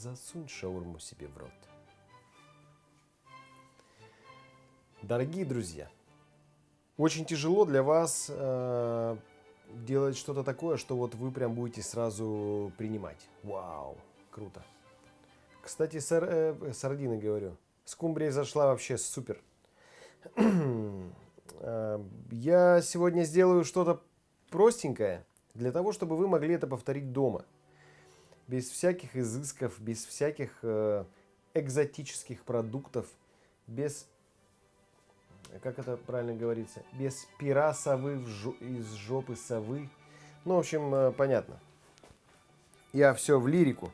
засунь шаурму себе в рот. Дорогие друзья, очень тяжело для вас э, делать что-то такое, что вот вы прям будете сразу принимать. Вау, круто. Кстати, сар, э, сардины говорю. Скумбрия зашла вообще супер. Э, я сегодня сделаю что-то простенькое, для того, чтобы вы могли это повторить дома. Без всяких изысков, без всяких э, экзотических продуктов, без, как это правильно говорится, без пера совы из жопы совы. Ну, в общем, э, понятно. Я все в лирику.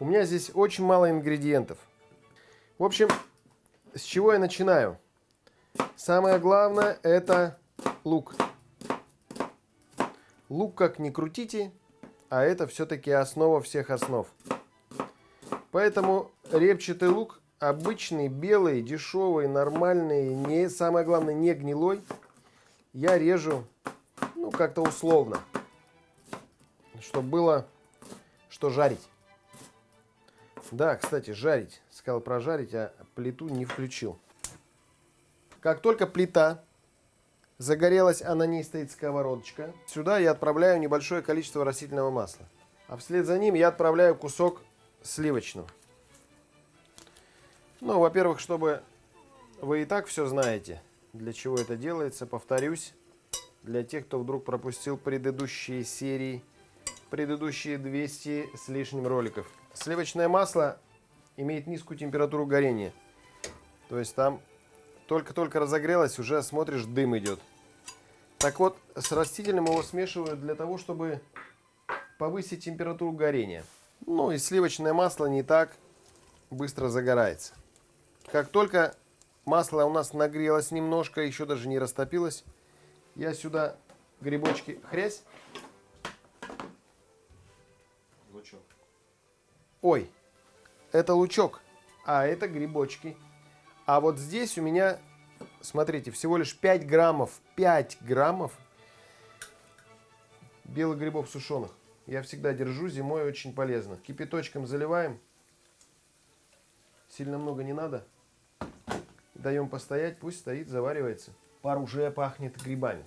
У меня здесь очень мало ингредиентов. В общем, с чего я начинаю? Самое главное это лук. Лук как ни крутите, а это все-таки основа всех основ. Поэтому репчатый лук обычный, белый, дешевый, нормальный, не, самое главное не гнилой, я режу ну как-то условно, чтобы было что жарить. Да, кстати, жарить. Сказал прожарить, а плиту не включил. Как только плита загорелась, а на ней стоит сковородочка, сюда я отправляю небольшое количество растительного масла. А вслед за ним я отправляю кусок сливочного. Ну, во-первых, чтобы вы и так все знаете, для чего это делается, повторюсь, для тех, кто вдруг пропустил предыдущие серии, предыдущие 200 с лишним роликов. Сливочное масло имеет низкую температуру горения. То есть там только-только разогрелось, уже смотришь, дым идет. Так вот, с растительным его смешивают для того, чтобы повысить температуру горения. Ну и сливочное масло не так быстро загорается. Как только масло у нас нагрелось немножко, еще даже не растопилось, я сюда грибочки хрясь. Лучок. Ой, это лучок, а это грибочки. А вот здесь у меня, смотрите, всего лишь 5 граммов, 5 граммов белых грибов сушеных. Я всегда держу, зимой очень полезно. Кипяточком заливаем. Сильно много не надо. Даем постоять, пусть стоит, заваривается. Пар уже пахнет грибами.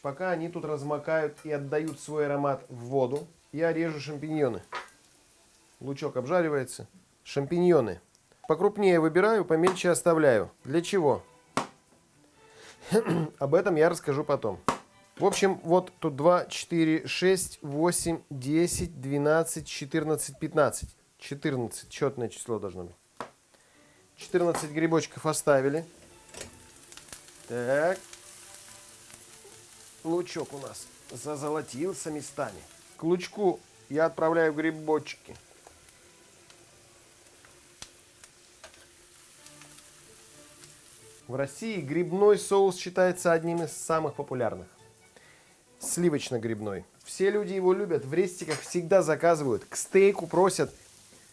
Пока они тут размокают и отдают свой аромат в воду, я режу шампиньоны. Лучок обжаривается. Шампиньоны. Покрупнее выбираю, помельче оставляю. Для чего? Об этом я расскажу потом. В общем, вот тут 2, 4, 6, 8, 10, 12, 14, 15. 14, четное число должно быть. 14 грибочков оставили. Так. Лучок у нас зазолотился местами. К лучку я отправляю грибочки. В России грибной соус считается одним из самых популярных. Сливочно-грибной. Все люди его любят, в рестиках всегда заказывают. К стейку просят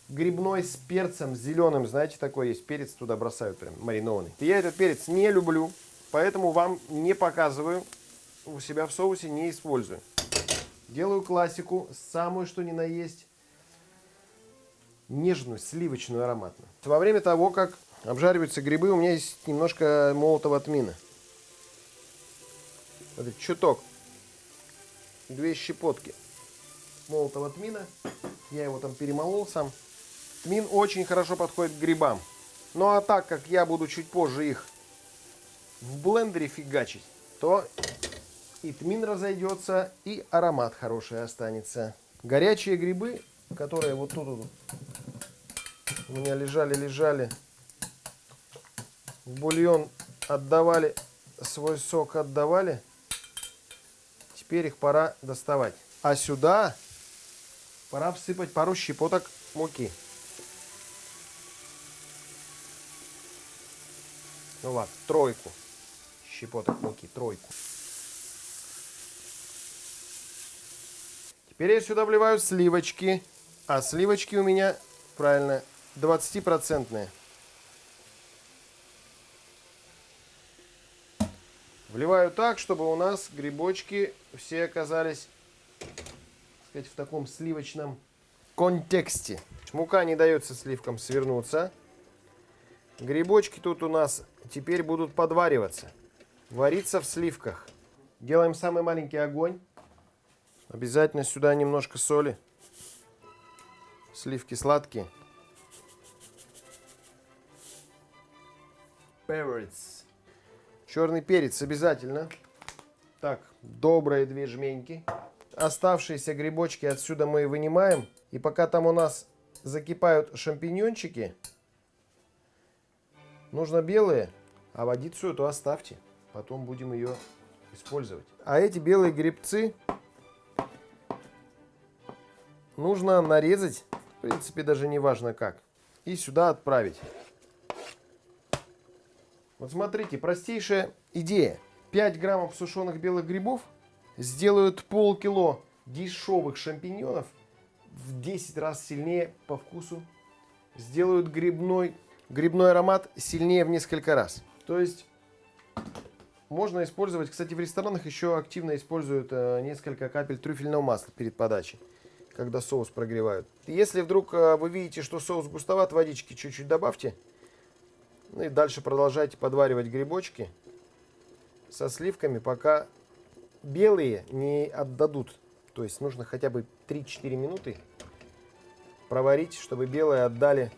грибной с перцем зеленым. Знаете, такой есть перец, туда бросают прям маринованный. Я этот перец не люблю, поэтому вам не показываю. У себя в соусе не использую. Делаю классику, самую что ни на есть. Нежную, сливочную, ароматную. Во время того, как Обжариваются грибы. У меня есть немножко молотого тмина. Вот чуток. Две щепотки молотого тмина. Я его там перемолол сам. Тмин очень хорошо подходит к грибам. Ну а так как я буду чуть позже их в блендере фигачить, то и тмин разойдется, и аромат хороший останется. Горячие грибы, которые вот тут вот у меня лежали-лежали, в бульон отдавали, свой сок отдавали. Теперь их пора доставать. А сюда пора всыпать пару щепоток муки. Ну ладно, тройку щепоток муки, тройку. Теперь я сюда вливаю сливочки. А сливочки у меня, правильно, 20-процентные. Вливаю так, чтобы у нас грибочки все оказались сказать, в таком сливочном контексте. Мука не дается сливкам свернуться. Грибочки тут у нас теперь будут подвариваться. Вариться в сливках. Делаем самый маленький огонь. Обязательно сюда немножко соли. Сливки сладкие. Перец. Черный перец обязательно. Так, добрые две жменьки. Оставшиеся грибочки отсюда мы вынимаем. И пока там у нас закипают шампиньончики, нужно белые, а водицу эту оставьте. Потом будем ее использовать. А эти белые грибцы нужно нарезать, в принципе, даже не важно как, и сюда отправить. Вот смотрите, простейшая идея. 5 граммов сушеных белых грибов сделают полкило дешевых шампиньонов в 10 раз сильнее по вкусу. Сделают грибной, грибной аромат сильнее в несколько раз. То есть можно использовать, кстати, в ресторанах еще активно используют э, несколько капель трюфельного масла перед подачей, когда соус прогревают. Если вдруг э, вы видите, что соус густоват, водички чуть-чуть добавьте. Ну и дальше продолжайте подваривать грибочки со сливками, пока белые не отдадут. То есть нужно хотя бы 3-4 минуты проварить, чтобы белые отдали.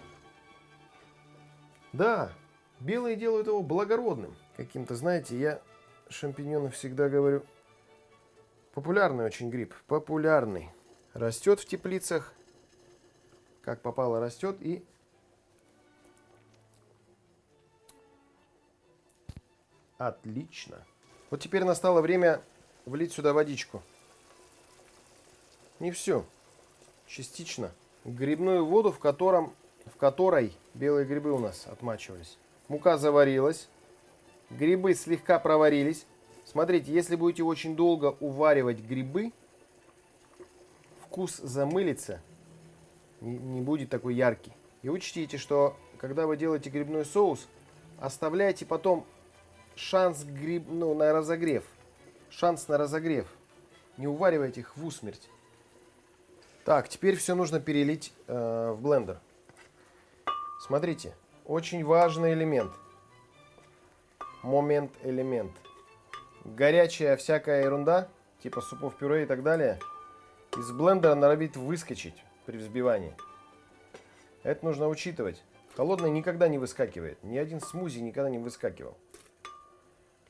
Да, белые делают его благородным каким-то, знаете, я шампиньоны всегда говорю, популярный очень гриб, популярный. Растет в теплицах, как попало растет и отлично. Вот теперь настало время влить сюда водичку. Не все, частично. Грибную воду, в, котором, в которой белые грибы у нас отмачивались. Мука заварилась. Грибы слегка проварились. Смотрите, если будете очень долго уваривать грибы, вкус замылится, не, не будет такой яркий. И учтите, что когда вы делаете грибной соус, оставляйте потом шанс гриб, ну, на разогрев. Шанс на разогрев. Не уваривайте их в усмерть. Так, теперь все нужно перелить э, в блендер. Смотрите, очень важный элемент – момент элемент. Горячая всякая ерунда, типа супов пюре и так далее, из блендера норовит выскочить при взбивании. Это нужно учитывать. Холодное никогда не выскакивает. Ни один смузи никогда не выскакивал.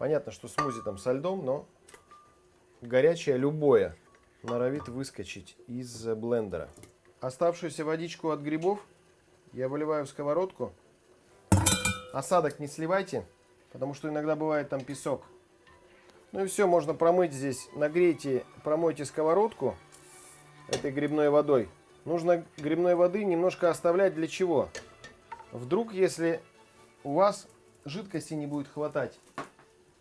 Понятно, что смузи там со льдом, но горячее любое норовит выскочить из блендера. Оставшуюся водичку от грибов я выливаю в сковородку. Осадок не сливайте. Потому что иногда бывает там песок. Ну и все, можно промыть здесь. Нагрейте, промойте сковородку этой грибной водой. Нужно грибной воды немножко оставлять для чего? Вдруг, если у вас жидкости не будет хватать,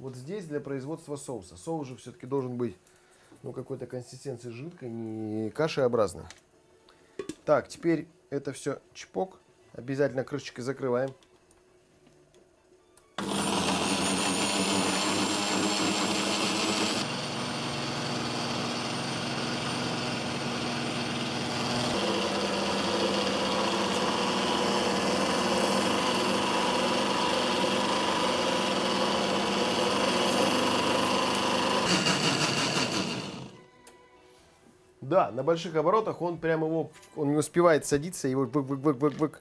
вот здесь для производства соуса. Соус же все-таки должен быть ну, какой-то консистенции жидкой, не кашеобразной. Так, теперь это все чпок. Обязательно крышечкой закрываем. Да, на больших оборотах он прям его, он не успевает садиться, его вык-вык-вык-вык-вык.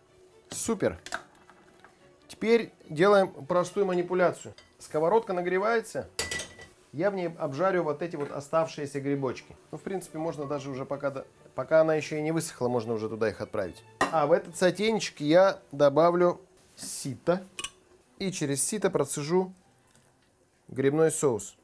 Супер. Теперь делаем простую манипуляцию. Сковородка нагревается. Я в ней обжарю вот эти вот оставшиеся грибочки. Ну, в принципе, можно даже уже пока, пока она еще и не высохла, можно уже туда их отправить. А в этот сотейничек я добавлю сито. И через сито процежу грибной соус.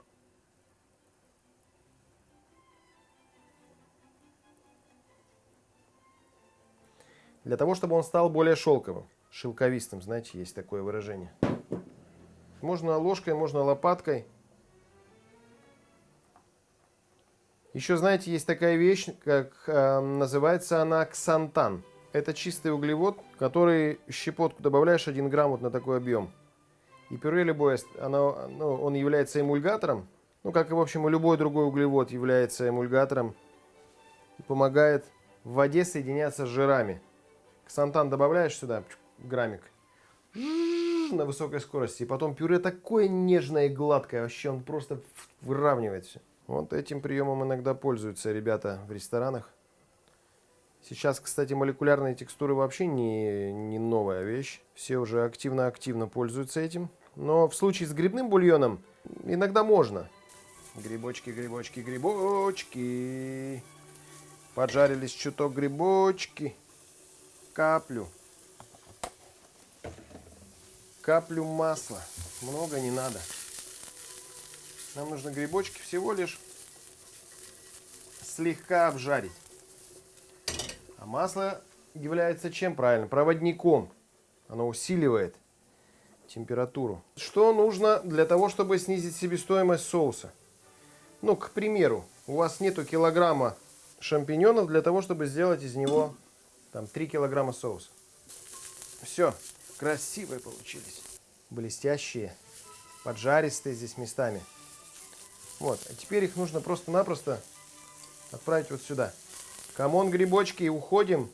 Для того, чтобы он стал более шелковым, шелковистым, знаете, есть такое выражение. Можно ложкой, можно лопаткой. Еще, знаете, есть такая вещь, как э, называется она ксантан. Это чистый углевод, который щепотку добавляешь 1 грамм вот на такой объем. И пюре любое, оно, ну, он является эмульгатором. Ну, как и, в общем, и любой другой углевод является эмульгатором. И помогает в воде соединяться с жирами. Ксантан добавляешь сюда, граммик, на высокой скорости. И потом пюре такое нежное и гладкое, вообще он просто выравнивает все. Вот этим приемом иногда пользуются ребята в ресторанах. Сейчас, кстати, молекулярные текстуры вообще не, не новая вещь. Все уже активно-активно пользуются этим. Но в случае с грибным бульоном иногда можно. Грибочки, грибочки, грибочки. Поджарились чуток грибочки. Каплю. Каплю масла. Много не надо. Нам нужно грибочки всего лишь слегка обжарить. А масло является чем правильно? Проводником. Оно усиливает температуру. Что нужно для того, чтобы снизить себестоимость соуса? Ну, к примеру, у вас нету килограмма шампиньонов для того, чтобы сделать из него там 3 килограмма соуса. Все, красивые получились. Блестящие, поджаристые здесь местами. Вот, а теперь их нужно просто-напросто отправить вот сюда. Come on, грибочки, уходим,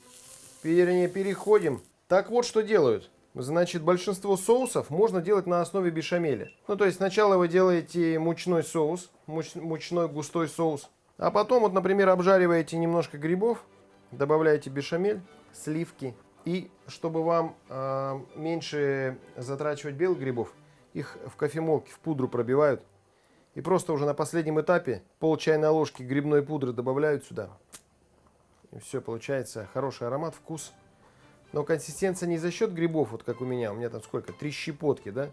вернее, переходим. Так вот, что делают. Значит, большинство соусов можно делать на основе бешамеля. Ну, то есть, сначала вы делаете мучной соус, муч, мучной густой соус. А потом, вот, например, обжариваете немножко грибов, добавляете бешамель, сливки. И чтобы вам э, меньше затрачивать белых грибов, их в кофемолке в пудру пробивают. И просто уже на последнем этапе пол чайной ложки грибной пудры добавляют сюда. И все, получается хороший аромат, вкус. Но консистенция не за счет грибов, вот как у меня. У меня там сколько? Три щепотки, да?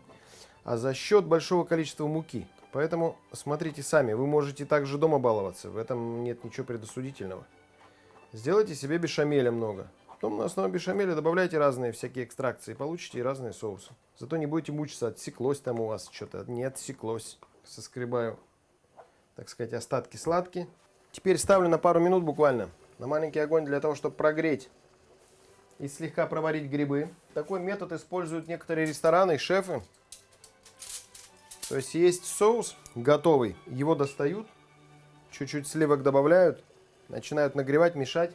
А за счет большого количества муки. Поэтому смотрите сами. Вы можете также дома баловаться. В этом нет ничего предосудительного. Сделайте себе бешамеля много. Потом на основе бешамеля добавляйте разные всякие экстракции. Получите разные соусы. Зато не будете мучиться, отсеклось там у вас что-то. Не отсеклось соскребаю, так сказать, остатки сладкие. Теперь ставлю на пару минут буквально на маленький огонь для того, чтобы прогреть и слегка проварить грибы. Такой метод используют некоторые рестораны и шефы. То есть есть соус готовый, его достают, чуть-чуть сливок добавляют, начинают нагревать, мешать.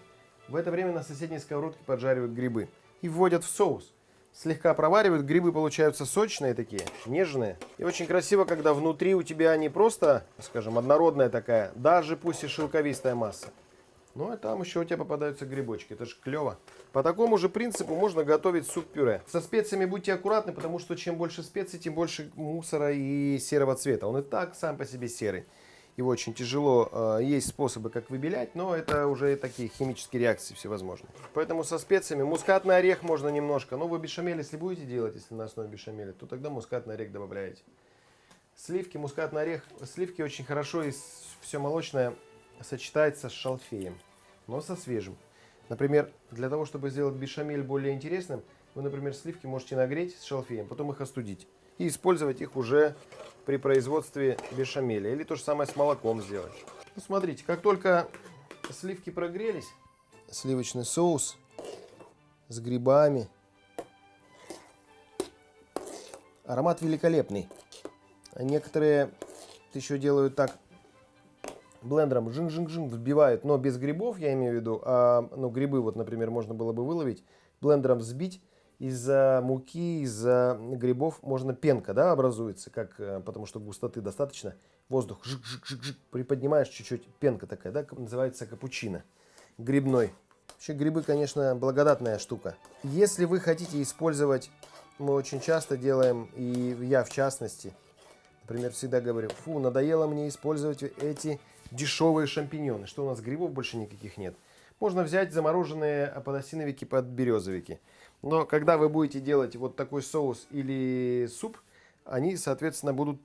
В это время на соседней сковородке поджаривают грибы и вводят в соус слегка проваривают, грибы получаются сочные такие, нежные. И очень красиво, когда внутри у тебя не просто, скажем, однородная такая, даже пусть и шелковистая масса. Ну и там еще у тебя попадаются грибочки, это же клево. По такому же принципу можно готовить суп-пюре. Со специями будьте аккуратны, потому что чем больше специй, тем больше мусора и серого цвета. Он и так сам по себе серый его очень тяжело. Э, есть способы, как выбелять, но это уже такие химические реакции всевозможные. Поэтому со специями мускатный орех можно немножко. Но вы бешамель, если будете делать, если на основе бешамеля, то тогда мускатный орех добавляете. Сливки, мускатный орех. Сливки очень хорошо и все молочное сочетается с шалфеем, но со свежим. Например, для того, чтобы сделать бешамель более интересным, вы, например, сливки можете нагреть с шалфеем, потом их остудить. И использовать их уже при производстве бешамеля. Или то же самое с молоком сделать. Ну, смотрите, как только сливки прогрелись, сливочный соус с грибами. Аромат великолепный. Некоторые еще делают так блендером жин-жин-жин взбивают, но без грибов, я имею в виду, а, ну, грибы, вот, например, можно было бы выловить, блендером взбить, из-за муки, из-за грибов можно пенка, да, образуется, как, э, потому что густоты достаточно. Воздух жик-жик-жик-жик, приподнимаешь чуть-чуть, пенка такая, да, называется капучино грибной. Вообще грибы, конечно, благодатная штука. Если вы хотите использовать, мы очень часто делаем, и я в частности, например, всегда говорю, фу, надоело мне использовать эти дешевые шампиньоны, что у нас грибов больше никаких нет. Можно взять замороженные подосиновики под березовики. Но когда вы будете делать вот такой соус или суп, они, соответственно, будут...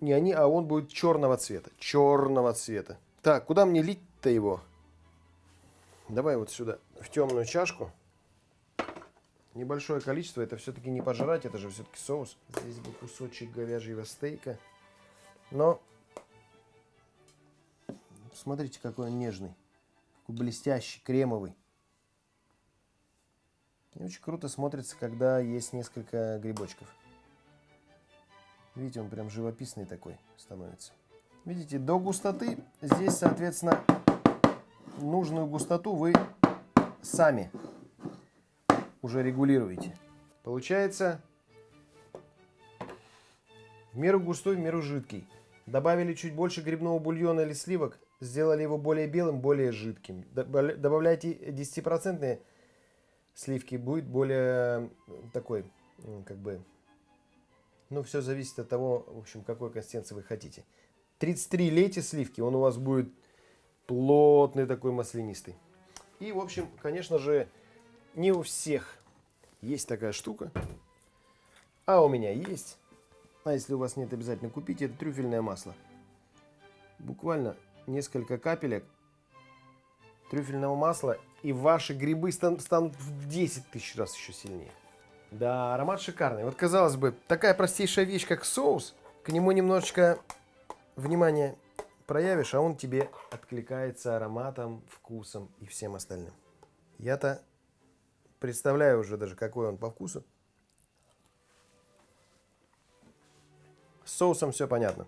Не они, а он будет черного цвета. Черного цвета. Так, куда мне лить-то его? Давай вот сюда, в темную чашку. Небольшое количество, это все-таки не пожрать, это же все-таки соус. Здесь был кусочек говяжьего стейка. Но, смотрите, какой он нежный. Какой блестящий, кремовый. И очень круто смотрится, когда есть несколько грибочков. Видите, он прям живописный такой становится. Видите, до густоты здесь, соответственно, нужную густоту вы сами уже регулируете. Получается в меру густой, в меру жидкий. Добавили чуть больше грибного бульона или сливок, сделали его более белым, более жидким. Добавляйте 10% сливки, будет более такой, как бы, ну, все зависит от того, в общем, какой консистенции вы хотите. 33 лейте сливки, он у вас будет плотный такой маслянистый. И, в общем, конечно же, не у всех есть такая штука, а у меня есть. А если у вас нет, обязательно купите. Это трюфельное масло. Буквально несколько капелек трюфельного масла, и ваши грибы станут в 10 тысяч раз еще сильнее. Да, аромат шикарный. Вот, казалось бы, такая простейшая вещь, как соус, к нему немножечко внимания проявишь, а он тебе откликается ароматом, вкусом и всем остальным. Я-то представляю уже даже, какой он по вкусу. С соусом все понятно.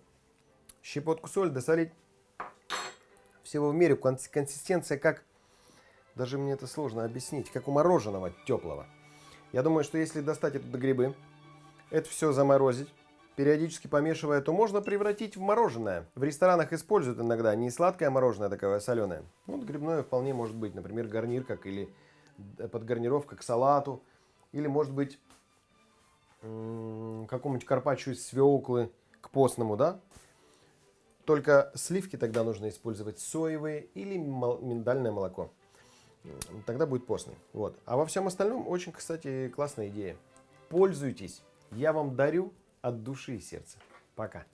Щепотку соли досолить. Всего в мере консистенция как... Даже мне это сложно объяснить. Как у мороженого теплого. Я думаю, что если достать это грибы, это все заморозить, периодически помешивая, то можно превратить в мороженое. В ресторанах используют иногда не сладкое мороженое, а такое соленое. Вот грибное вполне может быть, например, гарнир как или подгарнировка к салату. Или может быть какому-нибудь карпаччо из свеклы к постному, да? Только сливки тогда нужно использовать соевые или миндальное молоко. Тогда будет постный. Вот. А во всем остальном очень, кстати, классная идея. Пользуйтесь. Я вам дарю от души и сердца. Пока.